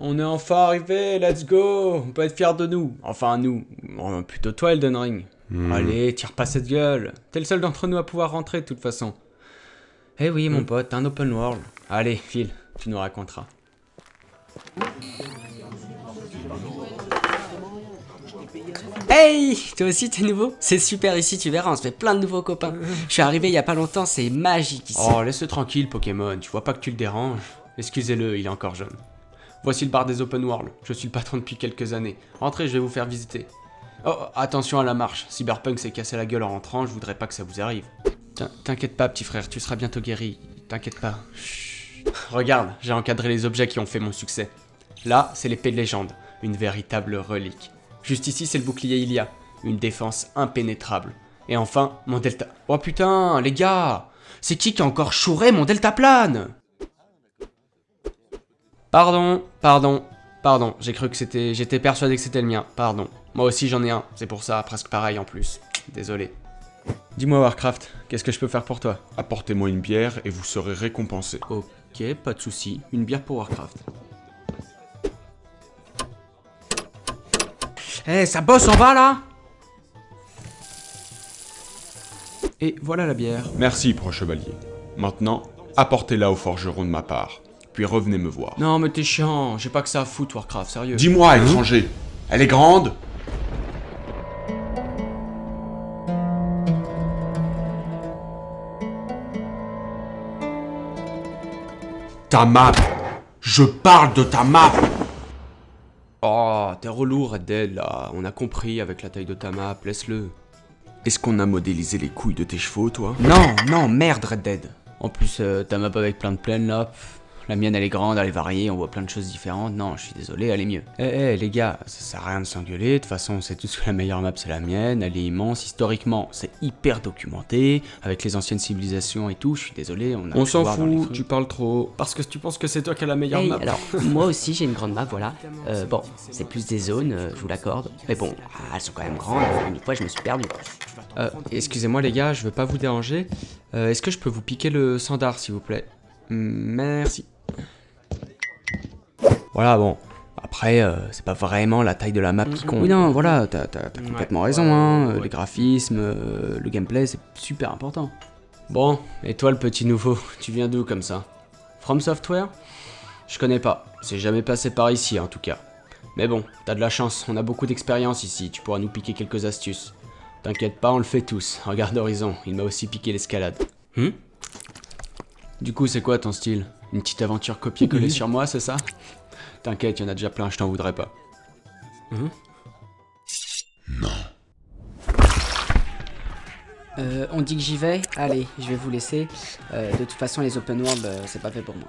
On est enfin arrivé, let's go On peut être fiers de nous. Enfin, nous. Oh, plutôt toi, Elden Ring. Hmm. Allez, tire pas cette gueule. T'es le seul d'entre nous à pouvoir rentrer, de toute façon. Eh oui, mon Hmm. pote, un open world. Allez, file, tu nous raconteras. Hey Toi aussi t'es nouveau? C'est super ici, tu verras, on se fait plein de nouveaux copains. Je suis arrivé il y a pas longtemps, c'est magique ici. Oh, laisse-le tranquille, Pokémon. Tu vois pas que tu le déranges Excusez-le, il est encore jeune. Voici le bar des open world. Je suis le patron depuis quelques années. Entrez, je vais vous faire visiter. Oh, attention à la marche. Cyberpunk s'est cassé la gueule en rentrant, je voudrais pas que ça vous arrive. T'in- T'inquiète pas, petit frère, tu seras bientôt guéri. T'inquiète pas. Chut. Regarde, j'ai encadré les objets qui ont fait mon succès. Là, c'est l'épée de légende, une véritable relique. Juste ici, c'est le bouclier Ilia, une défense impénétrable. Et enfin, mon delta. Oh putain, les gars C'est qui qui a encore chouré mon deltaplane Pardon, pardon, pardon, j'ai cru que c'était... J'étais persuadé que c'était le mien, pardon. Moi aussi j'en ai un, c'est pour ça, presque pareil en plus. Désolé. Dis-moi Warcraft, qu'est-ce que je peux faire pour toi? Apportez-moi une bière et vous serez récompensé. Ok, pas de souci. Une bière pour Warcraft. Eh, ça bosse en bas là Et voilà la bière. Merci, proche chevalier. Maintenant, apportez-la au forgeron de ma part. Puis revenez me voir. Non mais t'es chiant, j'ai pas que ça à foutre Warcraft, sérieux. Dis-moi, étranger, elle est grande. Ta map. Je parle de ta map. Oh, t'es relou Red Dead là, on a compris avec la taille de ta map, laisse-le. Est-ce qu'on a modélisé les couilles de tes chevaux, toi? Non, non, merde Red Dead. En plus, euh, ta map avec plein de plaines là, pff, la mienne elle est grande, elle est variée, on voit plein de choses différentes. Non, je suis désolé, elle est mieux. Eh, eh, les gars, ça sert à rien de s'engueuler, de toute façon on sait tous que la meilleure map c'est la mienne, elle est immense, historiquement c'est hyper documenté, avec les anciennes civilisations et tout, je suis désolé, on a On s'en fout, tu parles trop. Parce que tu penses que c'est toi qui as la meilleure Hey, map. alors, moi aussi j'ai une grande map, voilà. Euh, bon, c'est plus des zones, euh, je vous l'accorde. Mais bon, ah, elles sont quand même grandes, une fois je me suis perdu. Euh, excusez-moi les gars, je veux pas vous déranger. Euh, Est-ce que je peux vous piquer le sandar s'il vous plaît? Merci. Voilà, bon. Après, euh, c'est pas vraiment la taille de la map qui compte. Oui, non, voilà, t'as complètement raison, hein. Les graphismes, euh, le gameplay, c'est super important. Bon, et toi le petit nouveau, tu viens d'où comme ça? From Software? Je connais pas, c'est jamais passé par ici en tout cas. Mais bon, t'as de la chance, on a beaucoup d'expérience ici, tu pourras nous piquer quelques astuces. T'inquiète pas, on le fait tous. Regarde Horizon, il m'a aussi piqué l'escalade. Hum Du coup, c'est quoi ton style? Une petite aventure copier-coller sur moi, c'est ça T'inquiète, y en a déjà plein, je t'en voudrais pas. Euh, on dit que j'y vais? Allez, je vais vous laisser. Euh, de toute façon, les open world, euh, c'est pas fait pour moi.